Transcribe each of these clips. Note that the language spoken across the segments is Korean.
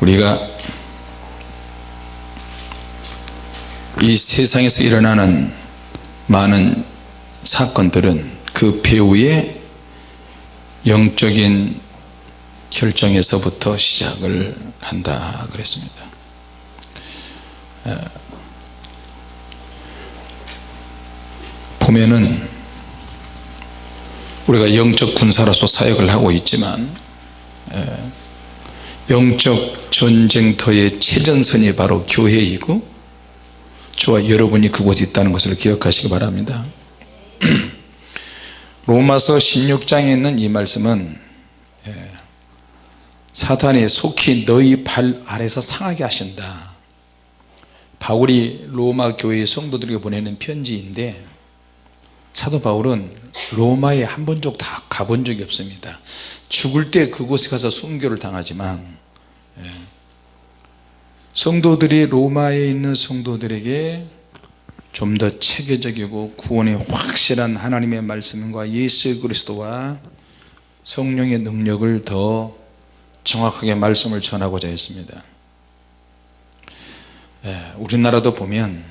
우리가 이 세상에서 일어나는 많은 사건들은 그 배후의 영적인 결정에서부터 시작을 한다 그랬습니다. 보면은 우리가 영적 군사로서 사역을 하고 있지만 영적 전쟁터의 최전선이 바로 교회이고 저와 여러분이 그곳에 있다는 것을 기억하시기 바랍니다. 로마서 16장에 있는 이 말씀은 사탄이 속히 너희 발 아래서 상하게 하신다. 바울이 로마 교회 성도들에게 보내는 편지인데 사도 바울은 로마에 한 번도 다 가본 적이 없습니다. 죽을 때 그곳에 가서 순교를 당하지만 성도들이 로마에 있는 성도들에게 좀 더 체계적이고 구원의 확실한 하나님의 말씀과 예수 그리스도와 성령의 능력을 더 정확하게 말씀을 전하고자 했습니다. 우리나라도 보면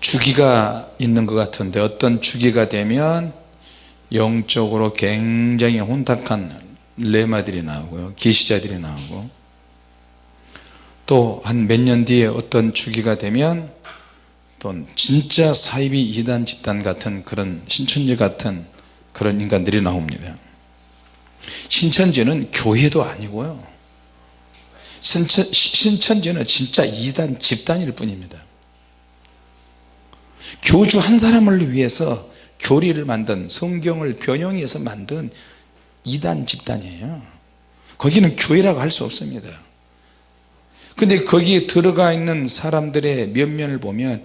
주기가 있는 것 같은데 어떤 주기가 되면 영적으로 굉장히 혼탁한 레마들이 나오고요. 계시자들이 나오고. 또 한 몇 년 뒤에 어떤 주기가 되면 또 진짜 사이비 이단 집단 같은 그런 신천지 같은 그런 인간들이 나옵니다. 신천지는 교회도 아니고요. 신천, 신천지는 진짜 이단 집단일 뿐입니다. 교주 한 사람을 위해서 교리를 만든 성경을 변형해서 만든 이단 집단이에요. 거기는 교회라고 할 수 없습니다. 근데 거기에 들어가 있는 사람들의 면면을 보면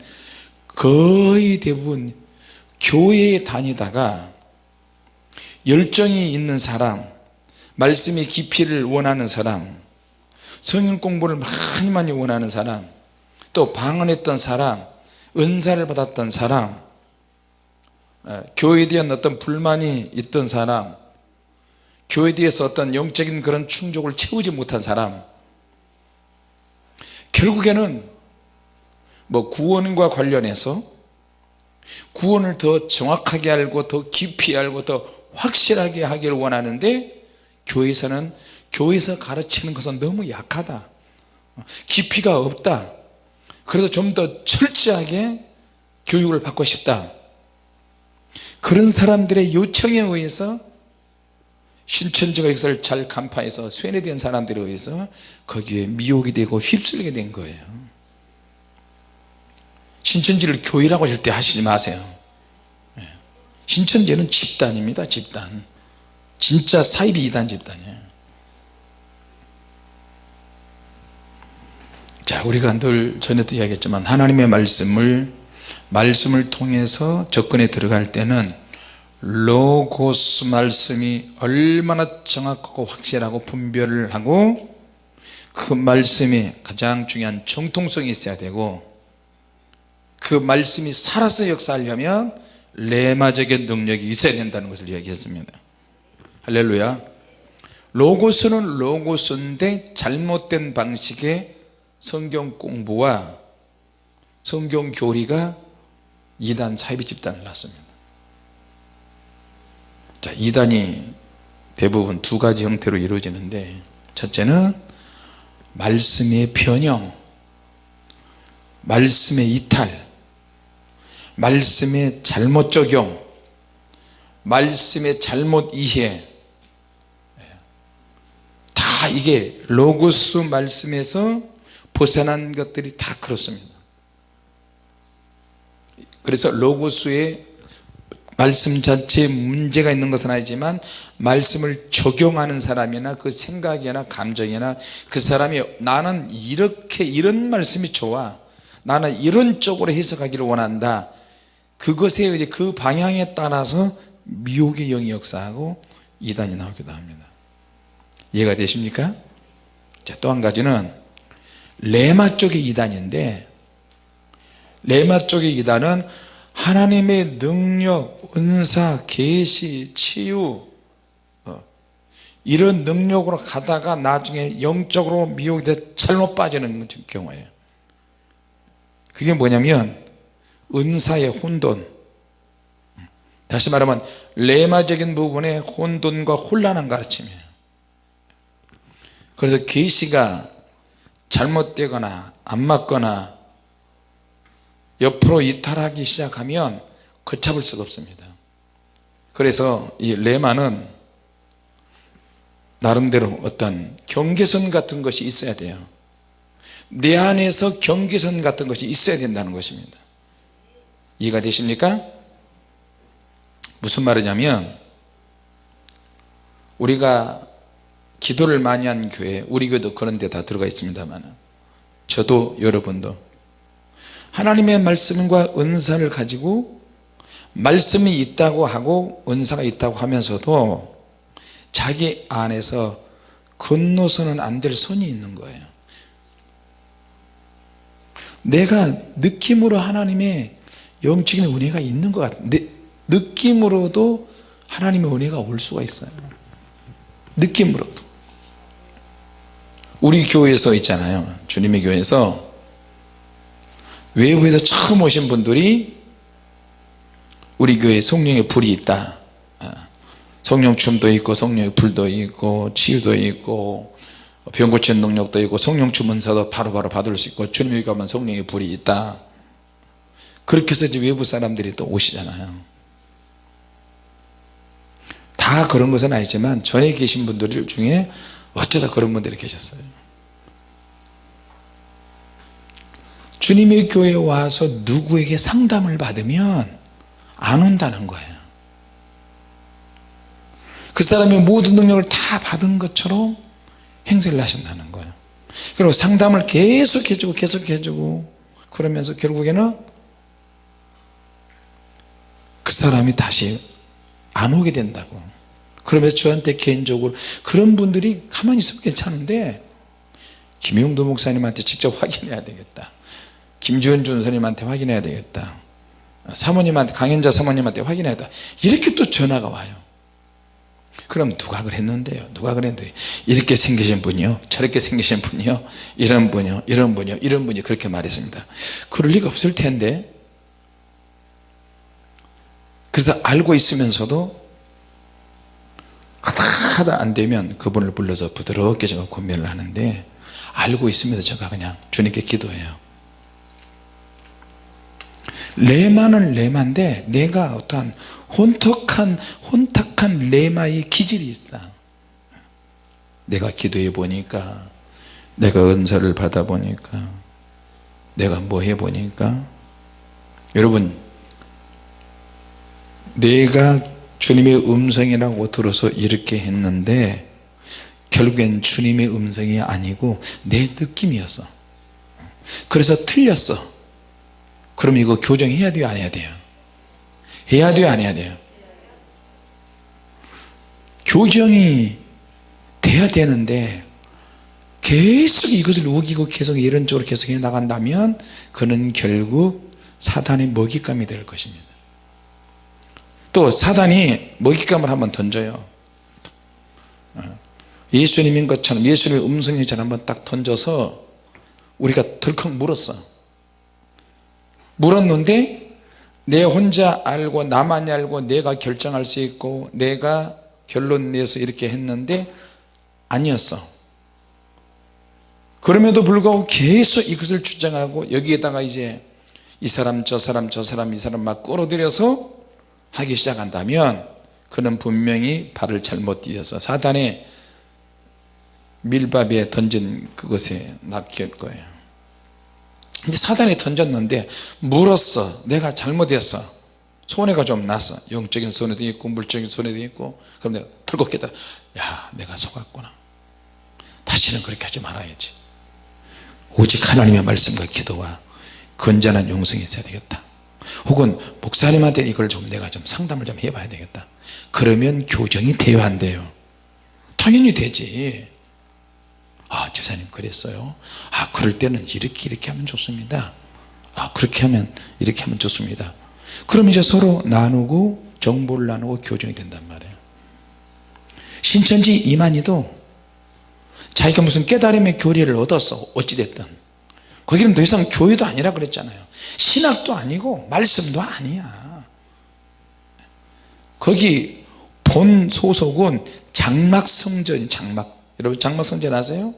거의 대부분 교회에 다니다가 열정이 있는 사람 말씀의 깊이를 원하는 사람 성경 공부를 많이 많이 원하는 사람 또 방언했던 사람 은사를 받았던 사람 교회에 대한 어떤 불만이 있던 사람 교회에 대해서 어떤 영적인 그런 충족을 채우지 못한 사람. 결국에는 뭐 구원과 관련해서 구원을 더 정확하게 알고 더 깊이 알고 더 확실하게 하기를 원하는데 교회에서는 교회에서 가르치는 것은 너무 약하다. 깊이가 없다. 그래서 좀 더 철저하게 교육을 받고 싶다. 그런 사람들의 요청에 의해서 신천지가 이것을 잘 간파해서 쇠뇌된 사람들에 의해서 거기에 미혹이 되고 휩쓸리게 된 거예요. 신천지를 교회라고 절대 하시지 마세요. 예. 신천지는 집단입니다 집단. 진짜 사이비 이단 집단이에요. 자 우리가 늘 전에도 이야기했지만 하나님의 말씀을 말씀을 통해서 접근에 들어갈 때는 로고스 말씀이 얼마나 정확하고 확실하고 분별을 하고 그 말씀이 가장 중요한 정통성이 있어야 되고 그 말씀이 살아서 역사하려면 레마적인 능력이 있어야 된다는 것을 이야기했습니다. 할렐루야. 로고스는 로고스인데 잘못된 방식의 성경 공부와 성경 교리가 이단 사이비 집단을 낳습니다 자 이단이 대부분 두 가지 형태로 이루어지는데 첫째는 말씀의 변형 말씀의 이탈 말씀의 잘못 적용 말씀의 잘못 이해. 다 이게 로고스 말씀에서 벗어난 것들이 다 그렇습니다. 그래서 로고스의 말씀 자체에 문제가 있는 것은 아니지만 말씀을 적용하는 사람이나 그 생각이나 감정이나 그 사람이 나는 이렇게 이런 말씀이 좋아 나는 이런 쪽으로 해석하기를 원한다 그것에 의해 그 방향에 따라서 미혹의 영이 역사하고 이단이 나오기도 합니다 이해가 되십니까? 또 한 가지는 레마 쪽의 이단인데 레마 쪽의 이단은 하나님의 능력, 은사, 계시, 치유 어, 이런 능력으로 가다가 나중에 영적으로 미혹이 돼 잘못 빠지는 경우예요. 그게 뭐냐면 은사의 혼돈. 다시 말하면 레마적인 부분에 혼돈과 혼란한 가르침이에요. 그래서 계시가 잘못되거나 안 맞거나 옆으로 이탈하기 시작하면 걷잡을 수가 없습니다. 그래서 이 레마는 나름대로 어떤 경계선 같은 것이 있어야 돼요. 내 안에서 경계선 같은 것이 있어야 된다는 것입니다. 이해가 되십니까? 무슨 말이냐면 우리가 기도를 많이 한 교회 우리 교회도 그런 데 다 들어가 있습니다만 저도 여러분도 하나님의 말씀과 은사를 가지고 말씀이 있다고 하고 은사가 있다고 하면서도 자기 안에서 건너서는 안될 선이 있는 거예요. 내가 느낌으로 하나님의 영적인 은혜가 있는 것 같아 느낌으로도 하나님의 은혜가 올 수가 있어요. 느낌으로도. 우리 교회에서 있잖아요. 주님의 교회에서 외부에서 처음 오신 분들이 우리 교회에 성령의 불이 있다. 아, 성령 춤도 있고 성령의 불도 있고 치유도 있고 병 고치는 능력도 있고 성령 주문사도 바로바로 받을 수 있고 주님이 가면 성령의 불이 있다. 그렇게 해서 이제 외부 사람들이 또 오시잖아요. 다 그런 것은 아니지만 전에 계신 분들 중에 어쩌다 그런 분들이 계셨어요 주님의 교회에 와서 누구에게 상담을 받으면 안 온다는 거예요. 그 사람의 모든 능력을 다 받은 것처럼 행세를 하신다는 거예요. 그리고 상담을 계속 해주고 계속 해주고 그러면서 결국에는 그 사람이 다시 안 오게 된다고. 그러면서 저한테 개인적으로 그런 분들이 가만히 있으면 괜찮은데 김용도 목사님한테 직접 확인해야 되겠다 김주현 전사님한테 확인해야 되겠다. 사모님한테 강현자 사모님한테 확인해야 돼 이렇게 또 전화가 와요. 그럼 누가 그랬는데요? 누가 그랬는데? 이렇게 생기신 분이요? 저렇게 생기신 분이요? 이런 분이요? 이런 분이요? 이런 분이 그렇게 말했습니다. 그럴 리가 없을 텐데. 그래서 알고 있으면서도 하다 하다 안 되면 그분을 불러서 부드럽게 제가 권면을 하는데 알고 있으면서 제가 그냥 주님께 기도해요 레마는 레마인데 내가 어떠한 혼탁한 혼탁한 레마의 기질이 있어. 내가 기도해 보니까 내가 은사를 받아 보니까 내가 뭐 해 보니까. 여러분 내가 주님의 음성이라고 들어서 이렇게 했는데 결국엔 주님의 음성이 아니고 내 느낌이었어. 그래서 틀렸어 그럼 이거 교정해야 돼요 안 해야 돼요? 해야 돼요 안 해야 돼요? 교정이 돼야 되는데 계속 이것을 우기고 계속 이런 쪽으로 계속 해 나간다면 그는 결국 사단의 먹잇감이 될 것입니다. 또 사단이 먹잇감을 한번 던져요. 어. 예수님인 것처럼 예수님의 음성이 잘 한번 딱 던져서 우리가 덜컥 물었어 물었는데 내 혼자 알고 나만이 알고 내가 결정할 수 있고 내가 결론 내서 이렇게 했는데 아니었어. 그럼에도 불구하고 계속 이것을 주장하고 여기에다가 이제 이 사람 저 사람 저 사람 이 사람 막 끌어들여서 하기 시작한다면 그는 분명히 발을 잘못 디뎌서 사단의 밀밥에 던진 그것에 낚일 거예요 근데 사단이 던졌는데 물었어. 내가 잘못했어. 손해가 좀 났어 영적인 손해도 있고 물적인 손해도 있고 그럼 내가 털고 깨달아. 야 내가 속았구나. 다시는 그렇게 하지 말아야지. 오직 하나님의 말씀과 기도와 건전한 영성이 있어야 되겠다. 혹은 목사님한테 이걸 좀 내가 좀 상담을 좀 해봐야 되겠다. 그러면 교정이 돼야 한대요. 당연히 되지 아 집사님 그랬어요? 아 그럴 때는 이렇게 이렇게 하면 좋습니다. 아 그렇게 하면 이렇게 하면 좋습니다. 그럼 이제 서로 나누고 정보를 나누고 교정이 된단 말이에요. 신천지 이만희도 자기가 무슨 깨달음의 교리를 얻었어 어찌됐든 거기는 더 이상 교회도 아니라 그랬잖아요. 신학도 아니고 말씀도 아니야. 거기 본 소속은 장막성전 장막 여러분 장막성전 아세요?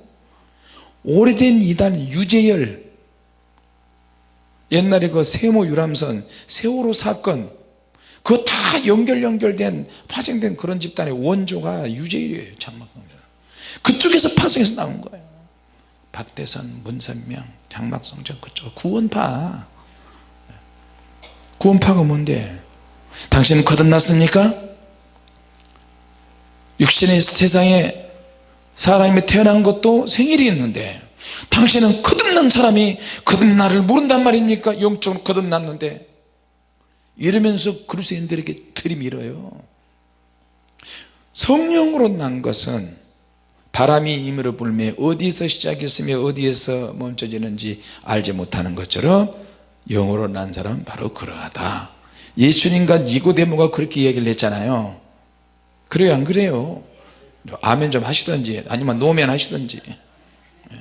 오래된 이단 유재열. 옛날에 그 세모 유람선 세월호 사건 그거 다 연결 연결된 파생된 그런 집단의 원조가 유재열이에요 장막성전. 그쪽에서 파송해서 나온 거예요. 박대선, 문선명, 장막성전 그쪽 구원파. 구원파가 뭔데? 당신은 거듭났습니까? 육신의 세상에 사람이 태어난 것도 생일이 있는데 당신은 거듭난 사람이 거듭나를 모른단 말입니까? 영적으로 거듭났는데. 이러면서 그리스도인들에게 들이밀어요. 성령으로 난 것은 바람이 임으로 불며 어디에서 시작했으며 어디에서 멈춰지는지 알지 못하는 것처럼 영으로 난 사람은 바로 그러하다. 예수님과 니고데모가 그렇게 얘기를 했잖아요. 그래요 안 그래요 아멘 좀 하시던지 아니면 노면 하시던지. 예.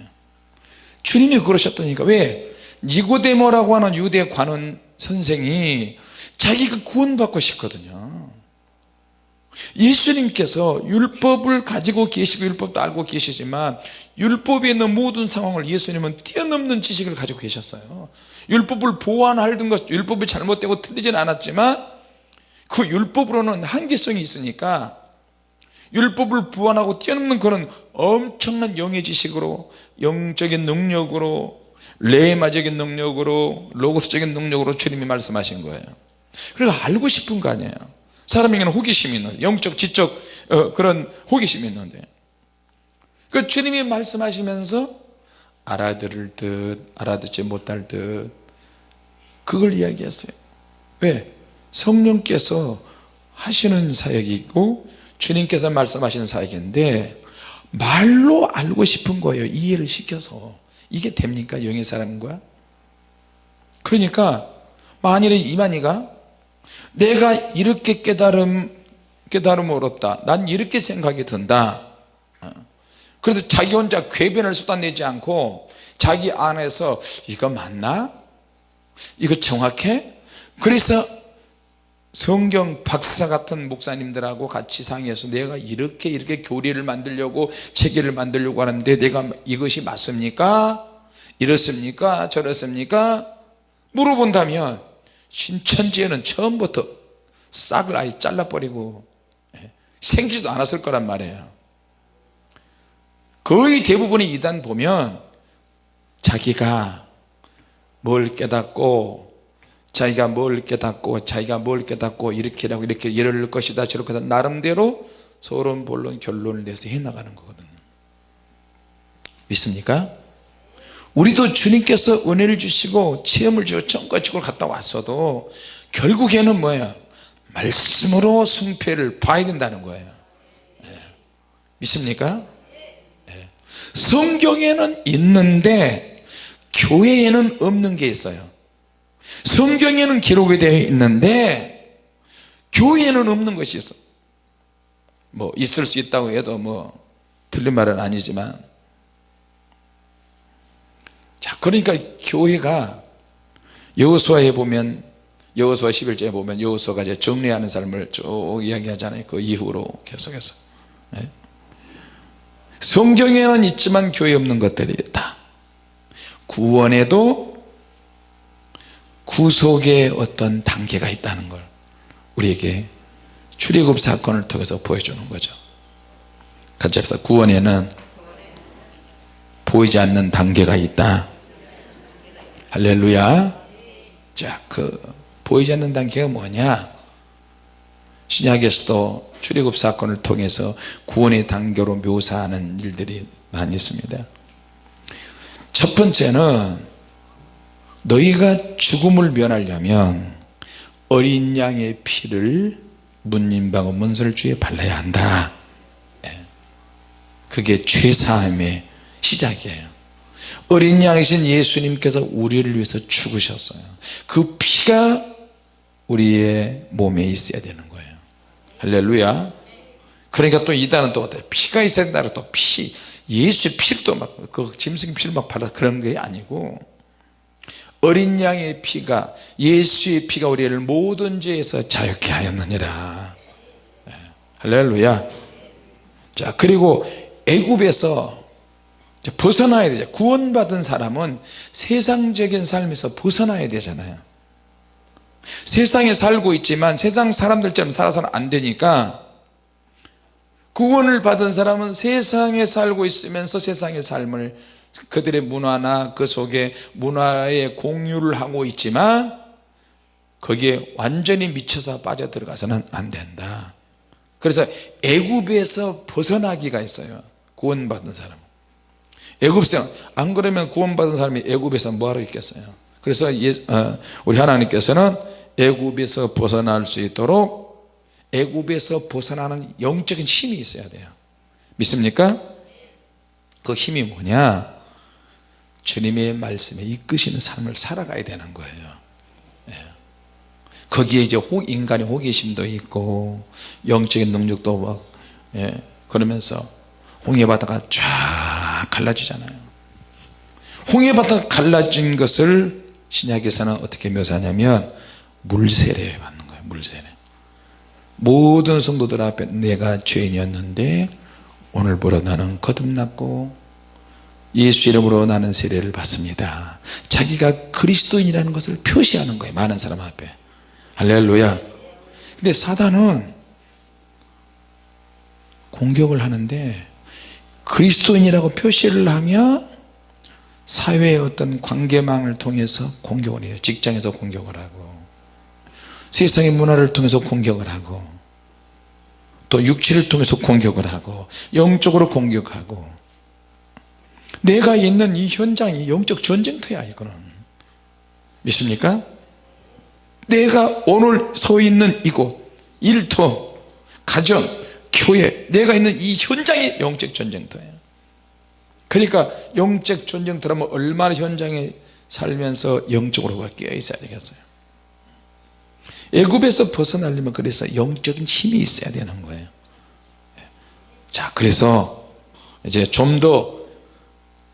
주님이 그러셨다니까. 왜? 니고데모라고 하는 유대 관원 선생이 자기가 구원받고 싶거든요. 예수님께서 율법을 가지고 계시고 율법도 알고 계시지만 율법에 있는 모든 상황을 예수님은 뛰어넘는 지식을 가지고 계셨어요. 율법을 보완하던 것 율법이 잘못되고 틀리진 않았지만 그 율법으로는 한계성이 있으니까 율법을 보완하고 뛰어넘는 그런 엄청난 영의 지식으로 영적인 능력으로 레마적인 능력으로 로고스적인 능력으로 주님이 말씀하신 거예요. 그리고 알고 싶은 거 아니에요. 사람에게는 호기심이 있는 영적 지적 어, 그런 호기심이 있는데. 그 주님이 말씀하시면서 알아들을 듯 알아듣지 못할 듯 그걸 이야기했어요. 왜? 성령께서 하시는 사역이고 주님께서 말씀하시는 사역인데 말로 알고 싶은 거예요. 이해를 시켜서. 이게 됩니까? 영의 사람과? 그러니까 만일에 이만희가 내가 이렇게 깨달음 깨달음 얻었다. 난 이렇게 생각이 든다. 그래서 자기 혼자 궤변을 쏟아내지 않고 자기 안에서 이거 맞나? 이거 정확해? 그래서 성경 박사 같은 목사님들하고 같이 상의해서 내가 이렇게 이렇게 교리를 만들려고 체계를 만들려고 하는데 내가 이것이 맞습니까? 이렇습니까? 저렇습니까? 물어본다면 신천지에는 처음부터 싹을 아예 잘라버리고 예, 생기지도 않았을 거란 말이에요 거의 대부분의 이단 보면 자기가 뭘 깨닫고 자기가 뭘 깨닫고 자기가 뭘 깨닫고 이렇게 하고 이렇게 이럴 것이다 저럴 것이다 나름대로 서론 본론 결론을 내서 해나가는 거거든요 믿습니까? 우리도 주님께서 은혜를 주시고 체험을 주고 청과치고 갔다 왔어도 결국에는 뭐예요? 말씀으로 승패를 봐야 된다는 거예요 네. 믿습니까? 네. 성경에는 있는데 교회에는 없는 게 있어요 성경에는 기록이 되어 있는데 교회에는 없는 것이 있어. 뭐 있을 수 있다고 해도 뭐 틀린 말은 아니지만. 자 그러니까 교회가 여호수아에 보면 여호수아 11장에 보면 여호수아가 이제 정리하는 삶을 쭉 이야기하잖아요. 그 이후로 계속해서. 네? 성경에는 있지만 교회에 없는 것들이 있다 구원에도 구속의 어떤 단계가 있다는 걸 우리에게 출애굽 사건을 통해서 보여주는 거죠. 같이 합시다. 구원에는 보이지 않는 단계가 있다. 할렐루야. 자그 보이지 않는 단계가 뭐냐? 신약에서도 출애굽 사건을 통해서 구원의 단계로 묘사하는 일들이 많이 있습니다. 첫 번째는 너희가 죽음을 면하려면 어린 양의 피를 문님방어 문설주에 발라야 한다. 예. 그게 죄사함의 시작이에요. 어린 양이신 예수님께서 우리를 위해서 죽으셨어요. 그 피가 우리의 몸에 있어야 되는 거예요. 할렐루야. 그러니까 또 이단은 또 어때 피가 있어야 된다 또피 예수의 피를 또막그 짐승 피를 막 발라 그런 게 아니고 어린 양의 피가 예수의 피가 우리를 모든 죄에서 자유케 하였느니라. 네. 할렐루야. 자 그리고 애굽에서 벗어나야 되죠. 구원받은 사람은 세상적인 삶에서 벗어나야 되잖아요. 세상에 살고 있지만 세상 사람들처럼 살아서는 안 되니까 구원을 받은 사람은 세상에 살고 있으면서 세상의 삶을 그들의 문화나 그 속에 문화에 공유를 하고 있지만 거기에 완전히 미쳐서 빠져들어가서는 안 된다. 그래서 애굽에서 벗어나기가 있어요. 구원받은 사람 애굽성 안 그러면 구원받은 사람이 애굽에서 뭐하러 있겠어요? 그래서 예, 어, 우리 하나님께서는 애굽에서 벗어날 수 있도록 애굽에서 벗어나는 영적인 힘이 있어야 돼요. 믿습니까? 그 힘이 뭐냐 주님의 말씀에 이끄시는 삶을 살아가야 되는 거예요 예. 거기에 이제 인간의 호기심도 있고 영적인 능력도 막 예. 그러면서 홍해바다가 쫙 갈라지잖아요 홍해바다가 갈라진 것을 신약에서는 어떻게 묘사하냐면 물세례 받는 거예요 물세례 모든 성도들 앞에 내가 죄인이었는데 오늘부로 나는 거듭났고 예수 이름으로 나는 세례를 받습니다. 자기가 그리스도인이라는 것을 표시하는 거예요 많은 사람 앞에. 할렐루야. 근데 사단은 공격을 하는데 그리스도인이라고 표시를 하면 사회의 어떤 관계망을 통해서 공격을 해요. 직장에서 공격을 하고 세상의 문화를 통해서 공격을 하고 또 육체를 통해서 공격을 하고 영적으로 공격하고 내가 있는 이 현장이 영적 전쟁터야 이거는. 믿습니까? 내가 오늘 서 있는 이곳 일터 가정 교회 내가 있는 이 현장이 영적 전쟁터예요 그러니까 영적 전쟁터라면 얼마나 현장에 살면서 영적으로 깨어 있어야 되겠어요? 애굽에서 벗어나려면 그래서 영적인 힘이 있어야 되는 거예요. 자 그래서 이제 좀더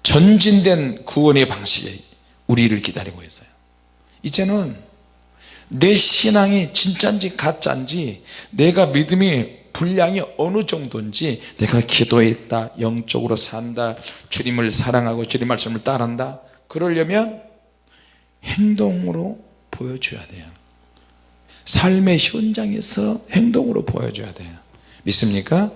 전진된 구원의 방식이 우리를 기다리고 있어요. 이제는 내 신앙이 진짜인지 가짜인지 내가 믿음이 분량이 어느 정도인지 내가 기도했다 영적으로 산다 주님을 사랑하고 주님 말씀을 따른다. 그러려면 행동으로 보여줘야 돼요. 삶의 현장에서 행동으로 보여줘야 돼요. 믿습니까?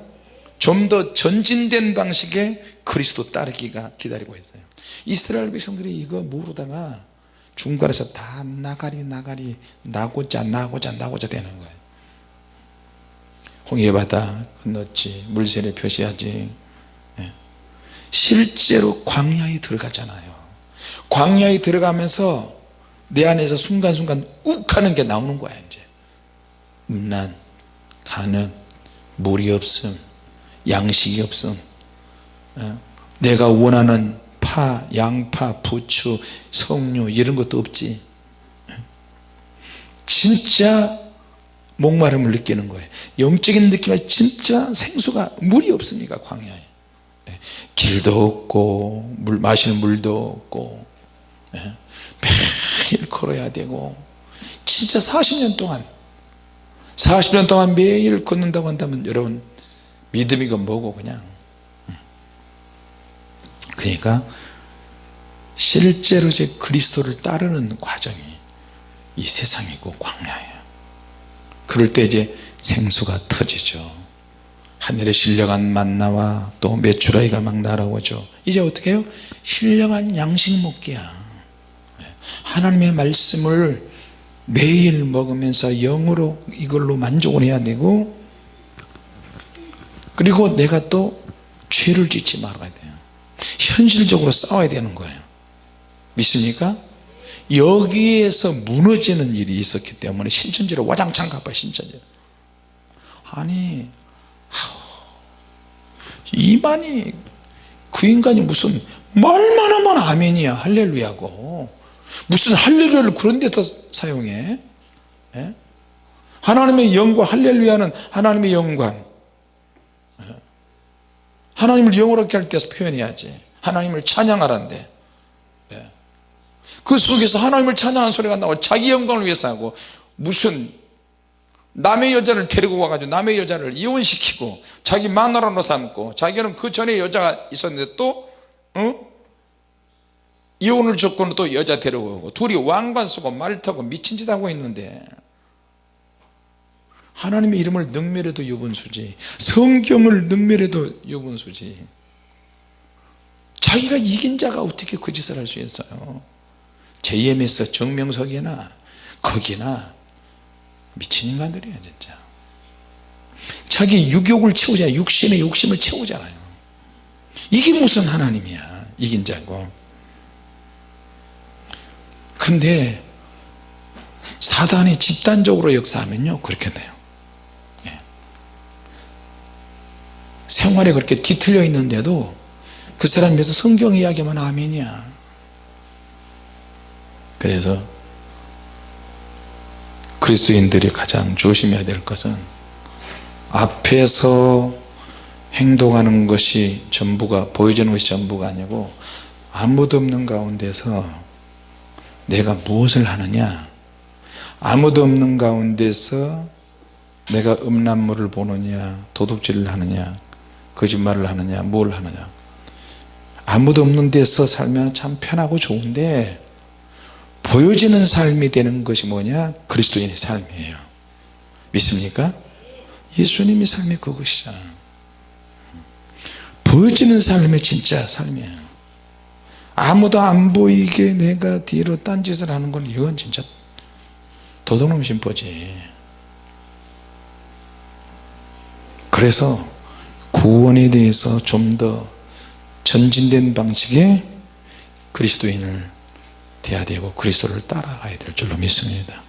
좀 더 전진된 방식의 그리스도 따르기가 기다리고 있어요 이스라엘 백성들이 이거 모르다가 중간에서 다 나가리 나가리 나고자 나고자 나고자 되는 거예요 홍해바다 건넜지 물세례 표시하지 예. 실제로 광야에 들어가잖아요 광야에 들어가면서 내 안에서 순간순간 욱 하는 게 나오는 거야 이제 음란 가는 물이 없음 양식이 없음 어? 내가 원하는 파, 양파, 부추, 석류 이런 것도 없지. 진짜 목마름을 느끼는 거예요. 영적인 느낌에 진짜 생수가 물이 없습니까 광야에? 예. 길도 없고 물 마실 물도 없고 예. 매일 걸어야 되고. 진짜 40년 동안 40년 동안 매일 걷는다고 한다면 여러분 믿음이건 뭐고 그냥 그러니까 실제로 제 그리스도를 따르는 과정이 이 세상이고 광야예요. 그럴 때 이제 생수가 터지죠. 하늘에 신령한 만나와 또 메추라기가 막 날아오죠. 이제 어떻게 해요? 신령한 양식 먹기야. 하나님의 말씀을 매일 먹으면서 영으로 이걸로 만족을 해야 되고 그리고 내가 또 죄를 짓지 말아야 돼요 현실적으로 싸워야 되는 거예요. 믿습니까? 여기에서 무너지는 일이 있었기 때문에 신천지로 와장창 가봐요 신천지. 아니 이만이 그 인간이 무슨 말만 하면 아멘이야 할렐루야고. 무슨 할렐루야를 그런 데다 사용해? 예? 하나님의 영광 할렐루야는 하나님의 영광. 하나님을 영어롭게 할 때서 표현해야지 하나님을 찬양하란데 예. 그 속에서 하나님을 찬양하는 소리가 나고 자기 영광을 위해서 하고 무슨 남의 여자를 데리고 와가지고 남의 여자를 이혼시키고 자기 마누라로 삼고 자기는 그 전에 여자가 있었는데 또 어? 이혼을 조건으로 또 여자 데려오고 둘이 왕관 쓰고 말 타고 미친 짓 하고 있는데 하나님의 이름을 능멸해도 유분수지 성경을 능멸해도 유분수지 자기가 이긴 자가 어떻게 그 짓을 할 수 있어요? JMS 정명석이나 거기나 미친 인간들이야 진짜. 자기 유욕을 채우잖아요. 육신의 욕심을 채우잖아요. 이게 무슨 하나님이야 이긴 자고. 근데 사단이 집단적으로 역사하면요 그렇게 돼요. 예. 생활에 그렇게 뒤틀려 있는데도 그 사람 위해서 성경 이야기만 아멘이야. 그래서 그리스도인들이 가장 조심해야 될 것은 앞에서 행동하는 것이 전부가 보여지는 것이 전부가 아니고 아무도 없는 가운데서 내가 무엇을 하느냐? 아무도 없는 가운데서 내가 음란물을 보느냐 도둑질을 하느냐 거짓말을 하느냐 뭘 하느냐 아무도 없는 데서 살면 참 편하고 좋은데 보여지는 삶이 되는 것이 뭐냐? 그리스도인의 삶이에요. 믿습니까? 예수님의 삶이 그것이잖아. 보여지는 삶이 진짜 삶이에요. 아무도 안 보이게 내가 뒤로 딴짓을 하는 건 이건 진짜 도둑놈 심보지. 그래서 구원에 대해서 좀더 전진된 방식의 그리스도인을 돼야 되고 그리스도를 따라가야 될 줄로 믿습니다.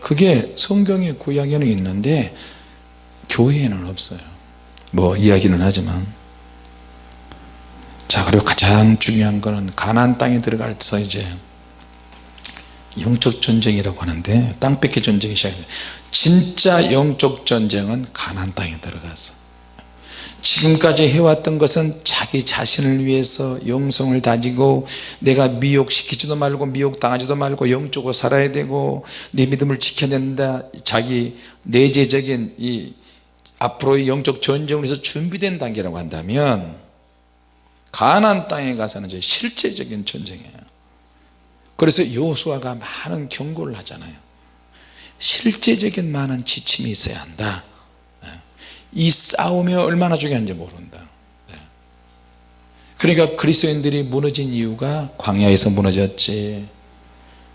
그게 성경의 구약에는 있는데 교회에는 없어요. 뭐 이야기는 하지만. 자 그리고 가장 중요한 거는 가나안 땅에 들어가서 이제 영적 전쟁이라고 하는데 땅 뺏기 전쟁이 시작돼요. 진짜 영적 전쟁은 가나안 땅에 들어가서 지금까지 해왔던 것은 자기 자신을 위해서 영성을 다지고 내가 미혹시키지도 말고 미혹당하지도 말고 영적으로 살아야 되고 내 믿음을 지켜야 된다. 자기 내재적인 이 앞으로의 영적 전쟁을 위해서 준비된 단계라고 한다면 가나안 땅에 가서는 이제 실제적인 전쟁이에요. 그래서 여호수아가 많은 경고를 하잖아요. 실제적인 많은 지침이 있어야 한다 이 싸움이 얼마나 중요한지 모른다. 그러니까 그리스도인들이 무너진 이유가 광야에서 무너졌지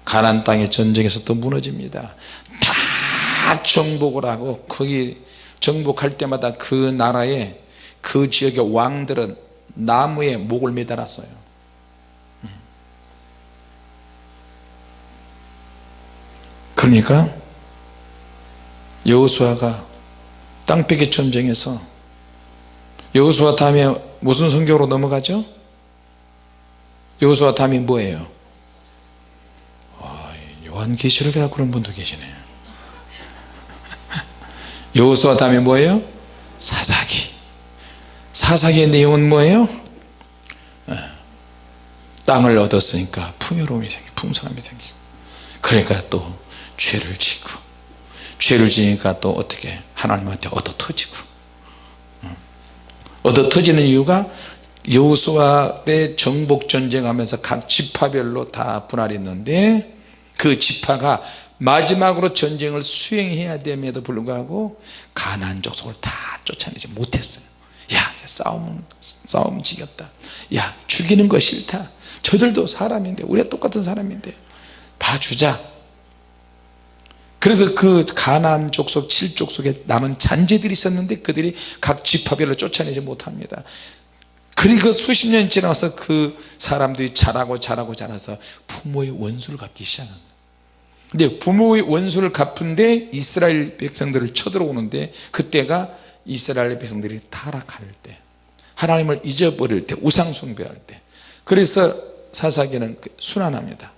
가난 땅의 전쟁에서 또 무너집니다. 다 정복을 하고 거기 정복할 때마다 그 나라의 그 지역의 왕들은 나무에 목을 매달았어요. 그러니까 여호수아가 땅뺏기 전쟁에서 여호수아 다음에 무슨 성경으로 넘어가죠? 여호수아 다음이 뭐예요? 아, 요한계시록에 그런 분도 계시네요 여호수아 다음에 뭐예요? 사사기 사사기의 내용은 뭐예요? 예. 땅을 얻었으니까 풍요로움이 생기고 풍성함이 생기고 그러니까 또 죄를 짓고 죄를 지니까 또 어떻게 하나님한테 얻어 터지고. 얻어 터지는 이유가 여호수아 때 정복 전쟁하면서 각 지파별로 다 분할이 있는데 그 지파가 마지막으로 전쟁을 수행해야 됨에도 불구하고 가난 족속을 다 쫓아내지 못했어요. 야 싸움 싸움 지겼다. 야 죽이는 거 싫다. 저들도 사람인데 우리가 똑같은 사람인데 봐주자 그래서 그 가나안 족속 7족속에 남은 잔재들이 있었는데 그들이 각 지파별로 쫓아내지 못합니다. 그리고 수십 년 지나서 그 사람들이 자라고 자라고 자라서 부모의 원수를 갚기 시작합니다. 근데 부모의 원수를 갚은데 이스라엘 백성들을 쳐들어오는데 그때가 이스라엘 백성들이 타락할 때 하나님을 잊어버릴 때 우상 숭배할 때. 그래서 사사기는 순환합니다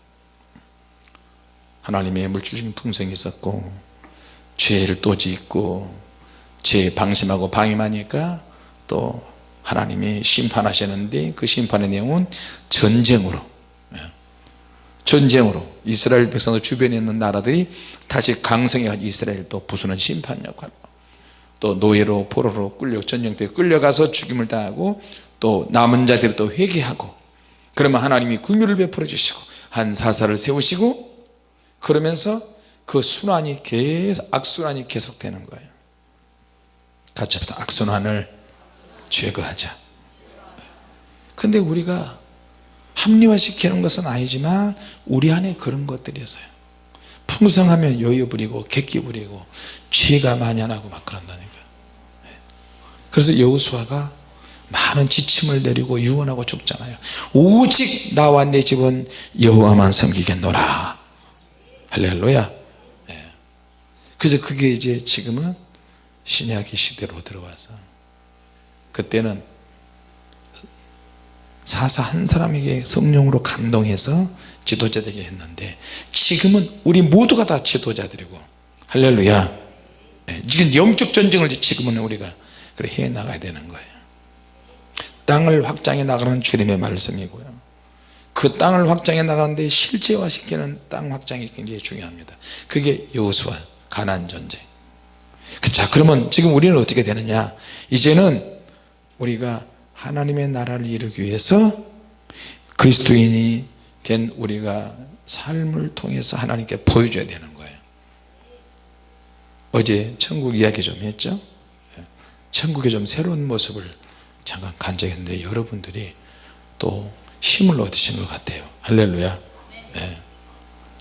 하나님의 물질적인 풍성이 있었고 죄를 또 짓고 죄 방심하고 방임하니까 또 하나님이 심판하시는데 그 심판의 내용은 전쟁으로 예. 전쟁으로 이스라엘 백성들 주변에 있는 나라들이 다시 강성해 가지고 이스라엘 또 부수는 심판 역할 또 노예로 포로로 끌려 전쟁터에 끌려가서 죽임을 당하고 또 남은 자들이 또 회개하고 그러면 하나님이 긍휼을 베풀어 주시고 한 사사를 세우시고 그러면서 그 순환이 계속 악순환이 계속되는 거예요. 같이 합시다. 악순환을 제거하자. 근데 우리가 합리화시키는 것은 아니지만 우리 안에 그런 것들이 있어요. 풍성하면 여유 부리고 객기 부리고 죄가 만연하고 막 그런다니까요 그래서 여호수아가 많은 지침을 내리고 유언하고 죽잖아요. 오직 나와 내 집은 여호와만 섬기겠노라 할렐루야. 예. 그래서 그게 이제 지금은 신약의 시대로 들어와서 그때는 사사 한 사람에게 성령으로 감동해서 지도자 되게 했는데 지금은 우리 모두가 다 지도자들이고 할렐루야. 예, 지금 영적 전쟁을 지금은 우리가 그래 해 나가야 되는 거예요. 땅을 확장해 나가는 주님의 말씀이고요 그 땅을 확장해 나가는데 실제화시키는 땅 확장이 굉장히 중요합니다. 그게 여호수아 가난 전쟁. 자 그러면 지금 우리는 어떻게 되느냐? 이제는 우리가 하나님의 나라를 이루기 위해서 그리스도인이 된 우리가 삶을 통해서 하나님께 보여줘야 되는 거예요. 어제 천국 이야기 좀 했죠? 천국의 좀 새로운 모습을 잠깐 간증했는데 여러분들이 또 힘을 얻으신 것 같아요 할렐루야 네.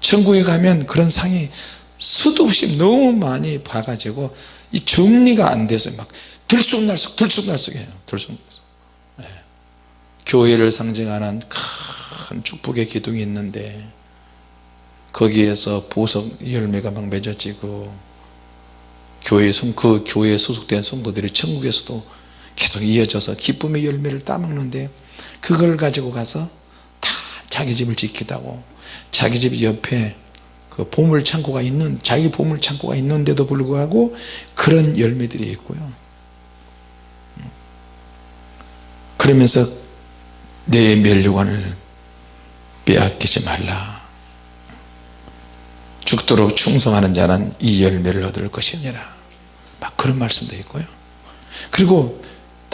천국에 가면 그런 상이 수도 없이 너무 많이 봐가지고 이 정리가 안 돼서 막 들쑥날쑥 들쑥날쑥해요 들쑥날쑥 네. 교회를 상징하는 큰 축복의 기둥이 있는데 거기에서 보석 열매가 막 맺어지고 교회 성, 그 교회에 소속된 성도들이 천국에서도 계속 이어져서 기쁨의 열매를 따먹는데 그걸 가지고 가서 다 자기 집을 짓기도 하고 자기 집 옆에 그 보물 창고가 있는 자기 보물 창고가 있는데도 불구하고 그런 열매들이 있고요. 그러면서 내 멸류관을 빼앗기지 말라. 죽도록 충성하는 자는 이 열매를 얻을 것이니라. 막 그런 말씀도 있고요. 그리고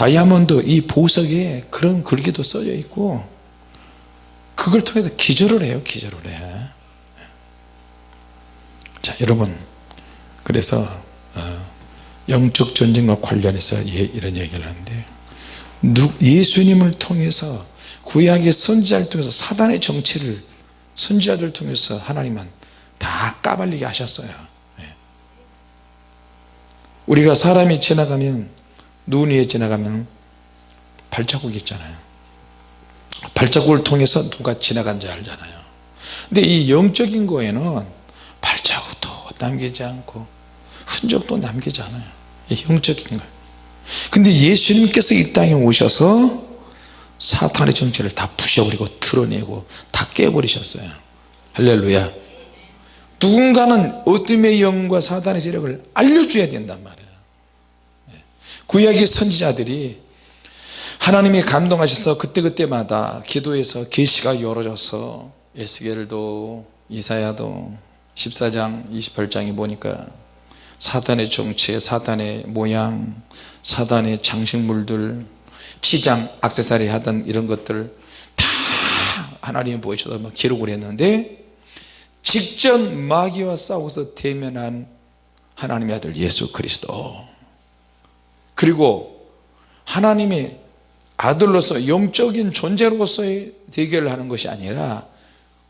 다이아몬드 이 보석에 그런 글귀도 써져 있고 그걸 통해서 기절을 해요 기절을 해. 자 여러분 그래서 어, 영적 전쟁과 관련해서 예, 이런 얘기를 하는데 예수님을 통해서 구약의 선지자를 통해서 사단의 정체를 선지자들 통해서 하나님은 다 까발리게 하셨어요 예. 우리가 사람이 지나가면 눈 위에 지나가면 발자국이 있잖아요. 발자국을 통해서 누가 지나간지 알잖아요. 근데 이 영적인 거에는 발자국도 남기지 않고 흔적도 남기지 않아요. 영적인 거 근데 예수님께서 이 땅에 오셔서 사탄의 정체를 다 부셔버리고 드러내고 다 깨버리셨어요. 할렐루야. 누군가는 어둠의 영과 사단의 세력을 알려줘야 된단 말이에요 구약의 선지자들이 하나님이 감동하셔서 그때그때마다 기도해서 계시가 열어져서 에스겔도 이사야도 14장 28장에 보니까 사단의 정체 사단의 모양 사단의 장식물들 치장 악세사리 하던 이런 것들 다 하나님이 보여줘서 막 기록을 했는데 직접 마귀와 싸워서 대면한 하나님의 아들 예수 그리스도 그리고 하나님의 아들로서 영적인 존재로서의 대결을 하는 것이 아니라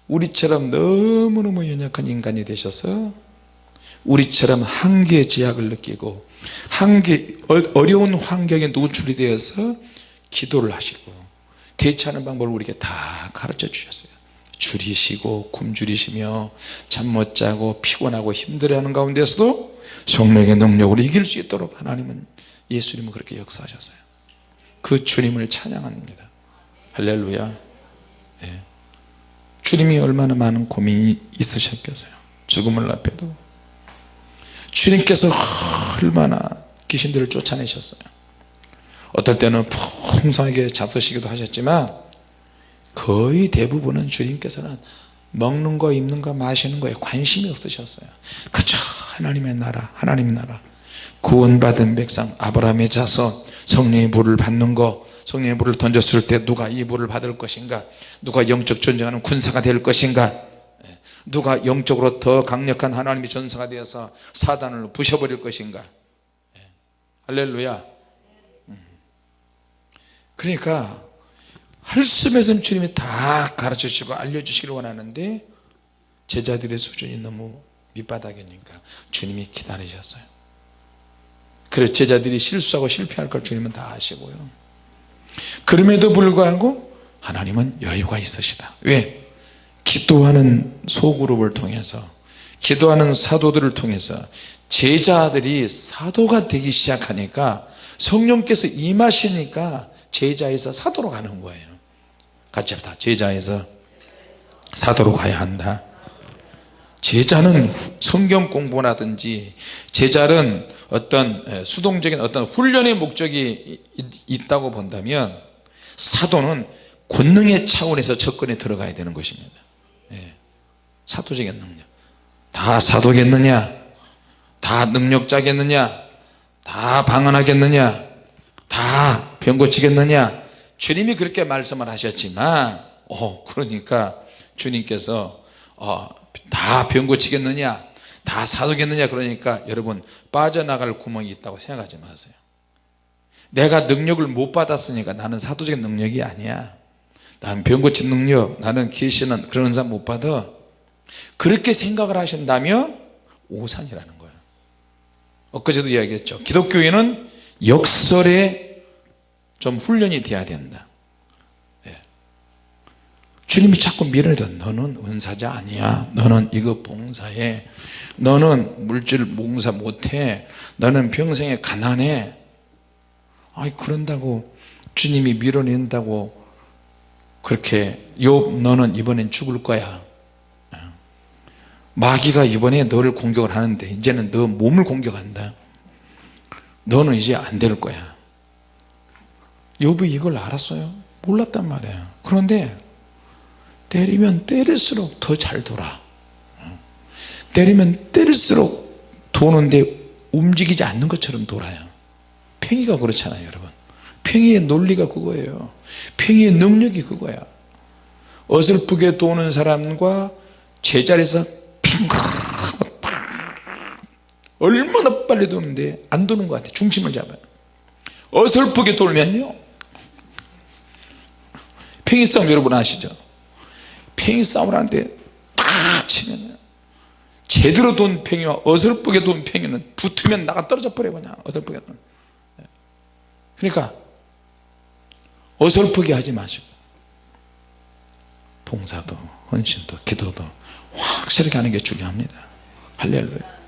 우리처럼 너무너무 연약한 인간이 되셔서 우리처럼 한계의 제약을 느끼고 한계 어려운 환경에 노출이 되어서 기도를 하시고 대처하는 방법을 우리에게 다 가르쳐 주셨어요. 줄이시고 굶주리시며 잠 못 자고 피곤하고 힘들어하는 가운데서도 성령의 능력으로 이길 수 있도록 하나님은 예수님은 그렇게 역사하셨어요. 그 주님을 찬양합니다. 할렐루야. 네. 주님이 얼마나 많은 고민이 있으셨겠어요. 죽음을 앞에도. 주님께서 얼마나 귀신들을 쫓아내셨어요. 어떨 때는 풍성하게 잡수시기도 하셨지만 거의 대부분은 주님께서는 먹는 거 입는 거 마시는 거에 관심이 없으셨어요. 그저 하나님의 나라 하나님의 나라 구원받은 백성 아브라함의 자손 성령의 물을 받는 거 성령의 물을 던졌을 때 누가 이 물을 받을 것인가 누가 영적 전쟁하는 군사가 될 것인가 예. 누가 영적으로 더 강력한 하나님의 전사가 되어서 사단을 부셔버릴 것인가 예. 할렐루야 음. 그러니까 할수에서는 주님이 다 가르쳐 주시고 알려주시기를 원하는데 제자들의 수준이 너무 밑바닥이니까 주님이 기다리셨어요 그래서 제자들이 실수하고 실패할 걸 주님은 다 아시고요. 그럼에도 불구하고 하나님은 여유가 있으시다. 왜? 기도하는 소그룹을 통해서 기도하는 사도들을 통해서 제자들이 사도가 되기 시작하니까 성령께서 임하시니까 제자에서 사도로 가는 거예요. 같이 합시다. 제자에서 사도로 가야 한다 제자는 성경 공부라든지 제자는 어떤 수동적인 어떤 훈련의 목적이 있다고 본다면 사도는 권능의 차원에서 접근에 들어가야 되는 것입니다. 예. 사도적인 능력. 다 사도겠느냐? 다 능력자겠느냐? 다 방언하겠느냐? 다 병 고치겠느냐? 주님이 그렇게 말씀을 하셨지만 어 그러니까 주님께서 어, 다 병 고치겠느냐? 다 사도겠느냐? 그러니까 여러분 빠져나갈 구멍이 있다고 생각하지 마세요. 내가 능력을 못 받았으니까 나는 사도적인 능력이 아니야. 나는 병 고친 능력 나는 계시는 그런 사람 못 받아. 그렇게 생각을 하신다면 오산이라는 거예요 엊그제도 이야기했죠. 기독교인은 역설에 좀 훈련이 돼야 된다. 예. 주님이 자꾸 밀어내도 너는 은사자 아니야. 너는 이거 봉사해. 너는 물질 봉사 못해. 너는 평생에 가난해. 아이 그런다고 주님이 밀어낸다고 그렇게 욥 너는 이번엔 죽을 거야. 예. 마귀가 이번에 너를 공격을 하는데 이제는 너 몸을 공격한다. 너는 이제 안 될 거야. 욥이 이걸 알았어요? 몰랐단 말이에요. 그런데 때리면 때릴수록 더 잘 돌아. 때리면 때릴수록 도는데 움직이지 않는 것처럼 돌아요. 팽이가 그렇잖아요 여러분. 팽이의 논리가 그거예요. 팽이의 능력이 그거야. 어설프게 도는 사람과 제자리에서 얼마나 빨리 도는데 안 도는 것 같아 중심을 잡아요. 어설프게 돌면요. 팽이 싸움 여러분 아시죠 팽이 싸움을 하는데 딱 치면 제대로 돈 팽이와 어설프게 돈 팽이는 붙으면 나가 떨어져 버려 그냥. 어설프게 돈. 그러니까 어설프게 하지 마시고 봉사도 헌신도 기도도 확실하게 하는 게 중요합니다. 할렐루야.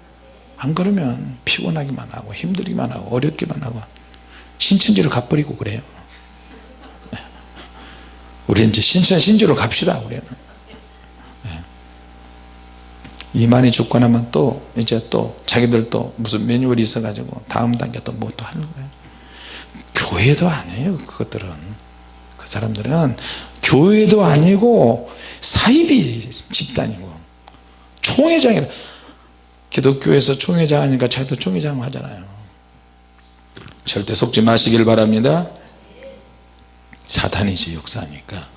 안 그러면 피곤하기만 하고 힘들기만 하고 어렵기만 하고 신천지를 가버리고 그래요 우리 이제 신천 신주로 갑시다 우리는. 네. 이만희 죽고 나면 또 이제 또 자기들 또 무슨 매뉴얼이 있어 가지고 다음 단계 또 뭐 또 하는 거예요? 교회도 아니에요 그것들은. 그 사람들은 교회도 아니고 사이비 집단이고 총회장이라 기독교에서 총회장 하니까 자기도 총회장 하잖아요. 절대 속지 마시길 바랍니다 사탄이 제 역사니까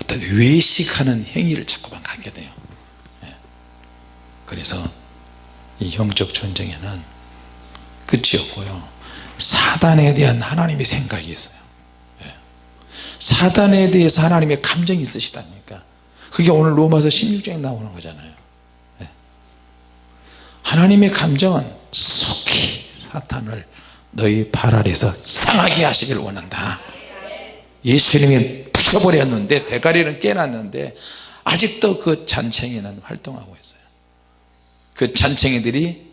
어떤 외식하는 행위를 자꾸만 갖게 돼요 예. 그래서 이 영적 전쟁에는 끝이 없고요 사단에 대한 하나님의 생각이 있어요 예. 사단에 대해서 하나님의 감정이 있으시다니까 그게 오늘 로마서 16장에 나오는 거잖아요 예. 하나님의 감정은 속히 사탄을 너희 발 아래서 상하게 하시길 원한다 예수님이 부셔버렸는데 대가리는 깨놨는데 아직도 그 잔챙이는 활동하고 있어요. 그 잔챙이들이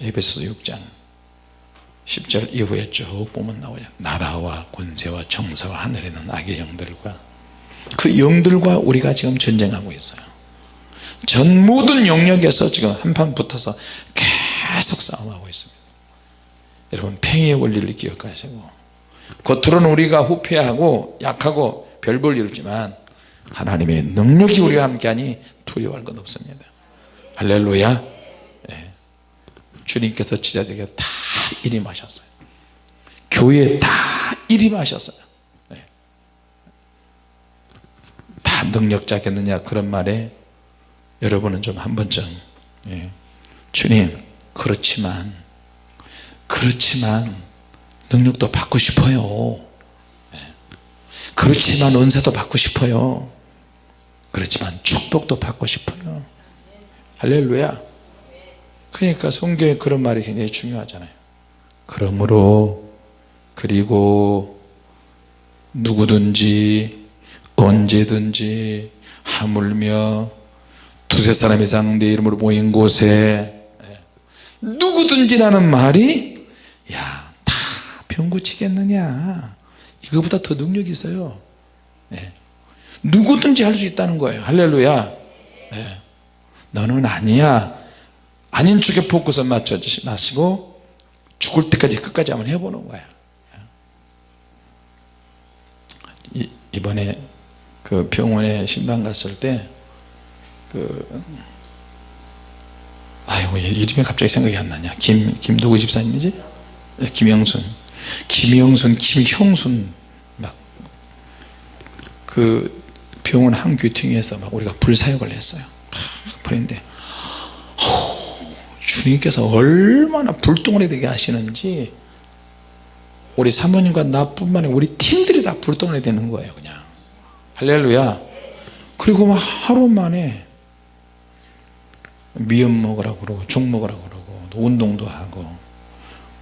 에베소 6장 10절 이후에 쭉 보면 나오죠. 나라와 권세와 정사와 하늘에 있는 악의 영들과 그 영들과 우리가 지금 전쟁하고 있어요. 전 모든 영역에서 지금 한판 붙어서 계속 싸움하고 있습니다. 여러분 팽의 원리를 기억하시고 겉으로는 우리가 후패하고 약하고 별 볼 일 없지만 하나님의 능력이 우리와 함께하니 두려워할 것 없습니다 할렐루야 예. 주님께서 지자들에게 다 일임하셨어요 교회에 다 일임하셨어요 예. 다 능력자겠느냐 그런 말에 여러분은 좀 한 번쯤 예. 주님 그렇지만 그렇지만 능력도 받고 싶어요. 예. 그렇지만 은사도 받고 싶어요. 그렇지만 축복도 받고 싶어요. 할렐루야. 그러니까 성경에 그런 말이 굉장히 중요하잖아요. 그러므로 그리고 누구든지 언제든지 하물며 두세 사람 이상 내 이름으로 모인 곳에 예. 누구든지라는 말이 야다 병 고치겠느냐? 이거보다 더 능력이 있어요. 예. 누구든지 할 수 있다는 거예요. 할렐루야. 예. 너는 아니야. 아닌 쪽에 포커스 맞춰 마시고 죽을 때까지 끝까지 한번 해보는 거야. 이, 이번에 그 병원에 신방 갔을 때그 아이고 이름이 갑자기 생각이 안 나냐? 김, 김도구 집사님이지? 네, 김영순 김영순 김형순 막 그 병원 한 귀퉁이에서 막 우리가 불사역을 했어요. 그런데 주님께서 얼마나 불덩어리 되게 하시는지 우리 사모님과 나뿐만 아니라 우리 팀들이 다 불덩어리 되는 거예요 그냥. 할렐루야. 그리고 막 하루 만에 미음 먹으라고 그러고 죽 먹으라고 그러고 또 운동도 하고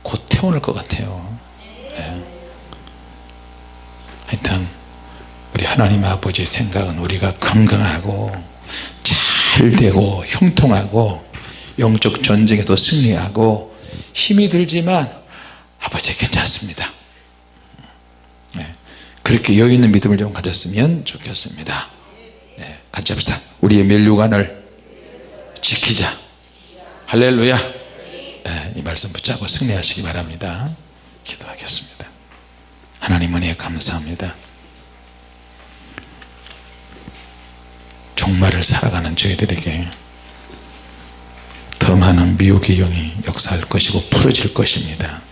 곧 태어날 것 같아요. 네. 하여튼 우리 하나님 아버지의 생각은 우리가 건강하고 잘 되고 형통하고 영적 전쟁에도 승리하고 힘이 들지만 아버지 괜찮습니다. 네. 그렇게 여유 있는 믿음을 좀 가졌으면 좋겠습니다. 네. 같이 합시다. 우리의 멸류관을 지키자. 할렐루야. 네, 이 말씀 붙잡고 승리하시기 바랍니다 기도하겠습니다. 하나님 은혜 감사합니다. 종말을 살아가는 저희들에게 더 많은 미혹의 영이 역사할 것이고 풀어질 것입니다